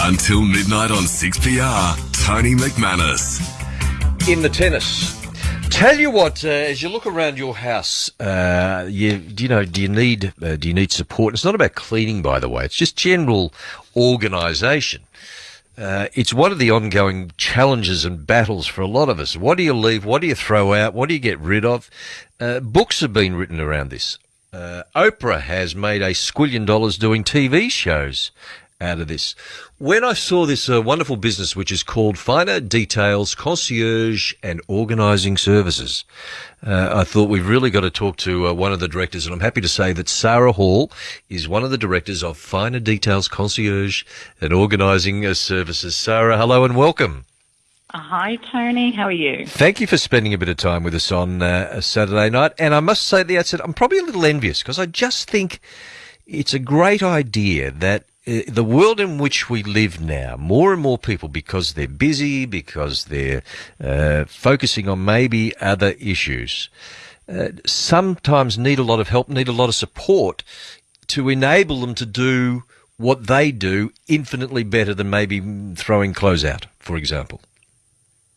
Until midnight on 6PR, Tony McManus. In the tennis. Tell you what, uh, as you look around your house, uh, you, do you know, do you need, uh, do you need support? It's not about cleaning, by the way. It's just general organisation. Uh, it's one of the ongoing challenges and battles for a lot of us. What do you leave? What do you throw out? What do you get rid of? Uh, books have been written around this. Uh, Oprah has made a squillion dollars doing TV shows out of this. When I saw this uh, wonderful business, which is called Finer Details Concierge and Organising Services, uh, I thought we've really got to talk to uh, one of the directors, and I'm happy to say that Sarah Hall is one of the directors of Finer Details Concierge and Organising uh, Services. Sarah, hello and welcome. Hi, Tony. How are you? Thank you for spending a bit of time with us on uh, a Saturday night. And I must say at the outset, I'm probably a little envious because I just think it's a great idea that uh, the world in which we live now, more and more people, because they're busy, because they're uh, focusing on maybe other issues, uh, sometimes need a lot of help, need a lot of support to enable them to do what they do infinitely better than maybe throwing clothes out, for example.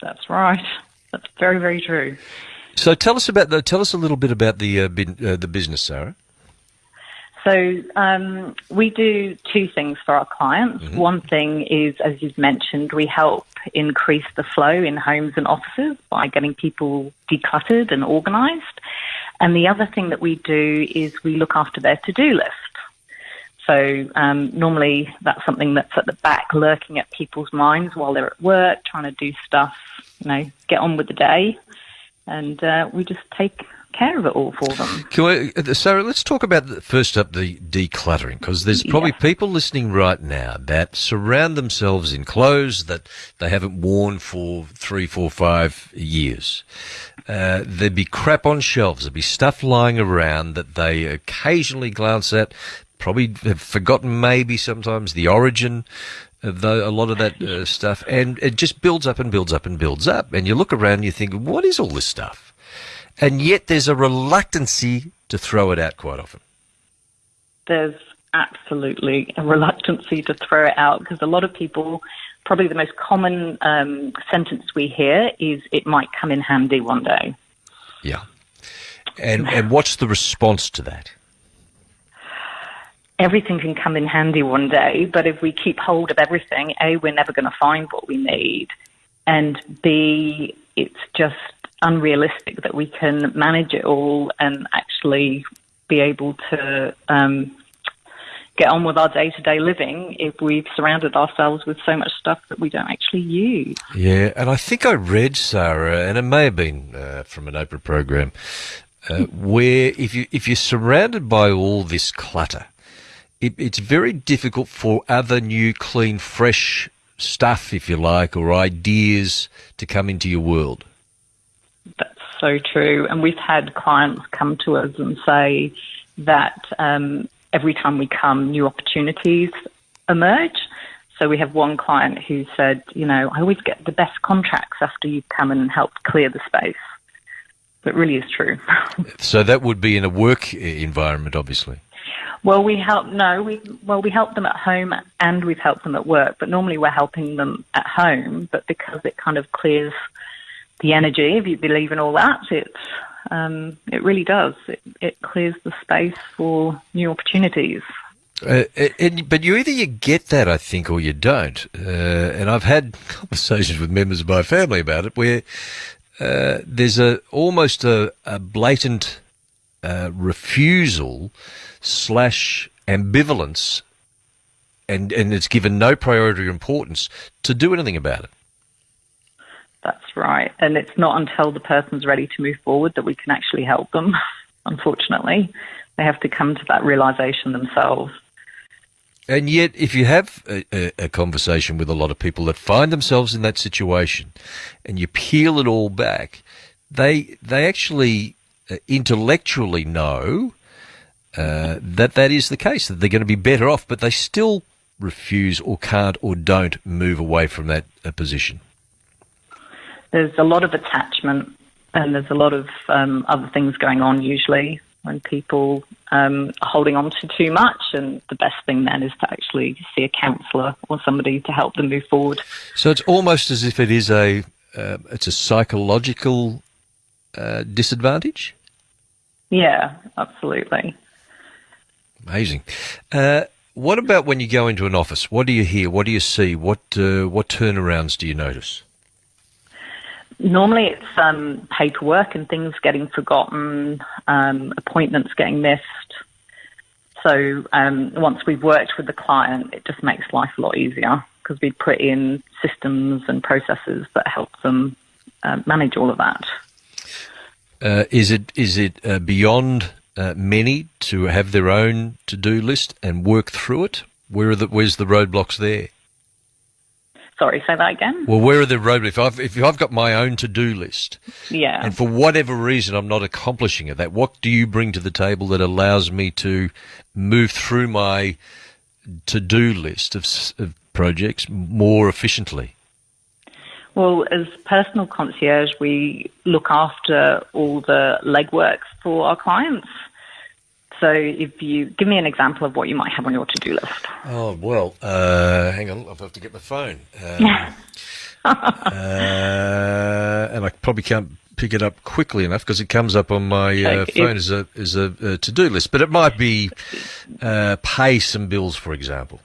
That's right. That's very, very true. So tell us about the, tell us a little bit about the uh, bin, uh, the business, Sarah. So um, we do two things for our clients. Mm-hmm. One thing is, as you've mentioned, we help increase the flow in homes and offices by getting people decluttered and organised. And the other thing that we do is we look after their to-do list. So um, normally that's something that's at the back, lurking at people's minds while they're at work, trying to do stuff, you know, get on with the day, and uh, we just take care of it all for them. Can we, uh, Sarah, let's talk about the, first up the decluttering because there's probably Yeah. people listening right now that surround themselves in clothes that they haven't worn for three, four, five years. Uh, there'd be crap on shelves. There'd be stuff lying around that they occasionally glance at. Probably have forgotten maybe sometimes the origin of the, a lot of that uh, stuff, and it just builds up and builds up and builds up. And you look around and you think, what is all this stuff? And yet there's a reluctancy to throw it out quite often. There's absolutely a reluctancy to throw it out because a lot of people, probably the most common um, sentence we hear is, "It might come in handy one day." Yeah. And and what's the response to that? everything can come in handy one day, but if we keep hold of everything, A, we're never going to find what we need, and B, it's just unrealistic that we can manage it all and actually be able to um, get on with our day to day living if we've surrounded ourselves with so much stuff that we don't actually use. Yeah, and I think I read Sarah, and it may have been uh, from an Oprah program, uh, where if you if you're surrounded by all this clutter, it, it's very difficult for other new, clean, fresh stuff, if you like, or ideas to come into your world. So true. And we've had clients come to us and say that um, every time we come, new opportunities emerge. So we have one client who said, you know, I always get the best contracts after you come and help clear the space. It really is true. So that would be in a work environment, obviously. well, we help, no, we, well, we help them at home and we've helped them at work, but normally we're helping them at home, but because it kind of clears the energy, if you believe in all that, it's, um, it really does. It, it clears the space for new opportunities. Uh, and, but you either you get that, I think, or you don't. Uh, and I've had conversations with members of my family about it, where uh, there's a almost a, a blatant uh, refusal slash ambivalence, and and it's given no priority or importance to do anything about it. That's right. And it's not until the person's ready to move forward that we can actually help them, unfortunately. They have to come to that realization themselves. And yet, if you have a, a, a conversation with a lot of people that find themselves in that situation, and you peel it all back, they they actually uh, intellectually know uh, that that is the case, that they're going to be better off, but they still refuse or can't or don't move away from that uh, position. There's a lot of attachment and there's a lot of um, other things going on usually when people um, are holding on to too much. And the best thing then is to actually see a counsellor or somebody to help them move forward. So it's almost as if it is a uh, it's a psychological uh, disadvantage. Yeah, absolutely. Amazing. Uh, what about when you go into an office? What do you hear? What do you see? What uh, what turnarounds do you notice? Normally, it's um, paperwork and things getting forgotten, um, appointments getting missed. So um, once we've worked with the client, it just makes life a lot easier because we put in systems and processes that help them uh, manage all of that. Uh, is it is it uh, beyond uh, many to have their own to do list and work through it? Where are the where's the roadblocks there? Sorry, say that again. Well, where are the roadblocks? If I've if I've got my own to do list, yeah, and for whatever reason I'm not accomplishing it, that what do you bring to the table that allows me to move through my to do list of, of projects more efficiently? Well, as personal concierge, we look after all the legwork for our clients. So, if you give me an example of what you might have on your to-do list. Oh well, uh, hang on, I'll have to get my phone. Um, uh, and I probably can't pick it up quickly enough because it comes up on my uh, okay. phone as a as a, a to-do list. But it might be uh, pay some bills, for example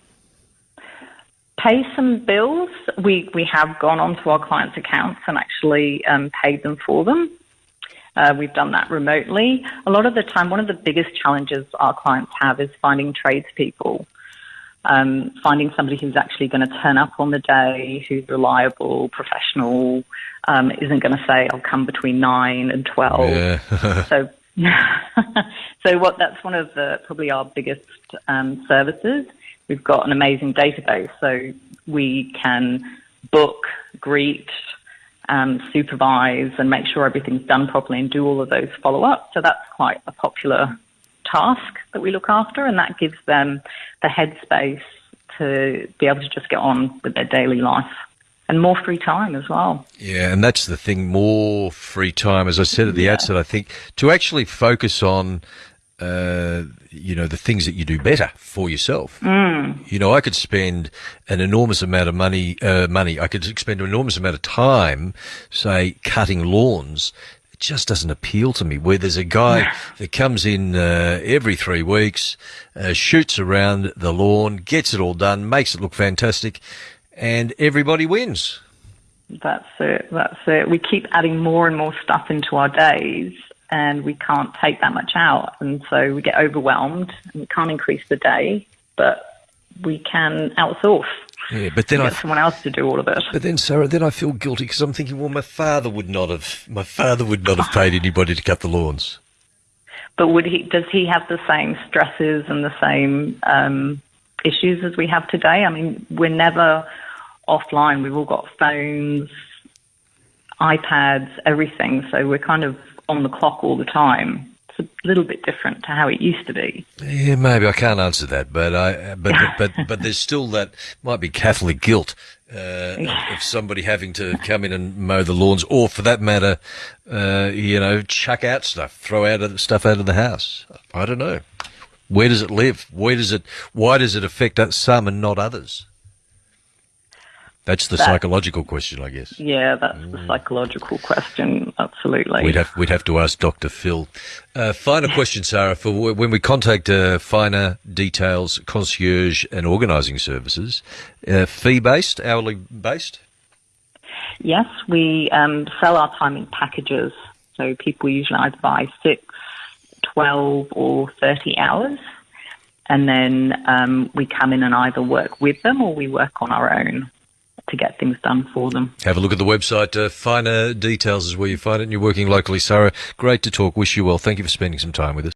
pay some bills. We we have gone onto our clients' accounts and actually um, paid them for them. Uh, we've done that remotely. A lot of the time, one of the biggest challenges our clients have is finding tradespeople. Um, finding somebody who's actually going to turn up on the day, who's reliable, professional, um, isn't going to say, "I'll come between nine and 12. Yeah. so, so what? That's one of the probably our biggest um, services we've got an amazing database, so we can book, greet, um, supervise, and make sure everything's done properly and do all of those follow ups. So that's quite a popular task that we look after, and that gives them the headspace to be able to just get on with their daily life and more free time as well. Yeah, and that's the thing more free time. As I said at the yeah. outset, I think to actually focus on uh, you know, the things that you do better for yourself. Mm. You know, I could spend an enormous amount of money, uh, money. I could spend an enormous amount of time, say, cutting lawns. It just doesn't appeal to me. Where there's a guy that comes in uh, every three weeks, uh, shoots around the lawn, gets it all done, makes it look fantastic, and everybody wins. That's it. That's it. We keep adding more and more stuff into our days and we can't take that much out. And so we get overwhelmed and we can't increase the day, but we can outsource. Yeah, but then I someone else to do all of it. But then, Sarah, then I feel guilty because I'm thinking, well, my father would not have, my father would not have paid anybody to cut the lawns. But would he? Does he have the same stresses and the same um, issues as we have today? I mean, we're never offline. We've all got phones, iPads, everything. So we're kind of on the clock all the time. It's a little bit different to how it used to be. Yeah, maybe I can't answer that, but I but but but there's still that might be Catholic guilt uh, of somebody having to come in and mow the lawns, or for that matter, uh, you know, chuck out stuff, throw out stuff out of the house. I don't know. Where does it live? Where does it? Why does it affect some and not others? That's the that, psychological question, I guess. Yeah, that's mm. the psychological question. Absolutely. We'd have we'd have to ask Dr. Phil. Uh, final question, Sarah. For when we contact uh, finer details, concierge and organising services, uh, fee based, hourly based. Yes, we um, sell our time in packages. So people usually either buy six, 12, or 30 hours. And then um, we come in and either work with them or we work on our own to get things done for them. Have a look at the website. Uh, finer details is where you find it, and you're working locally. Sarah, great to talk. Wish you well. Thank you for spending some time with us.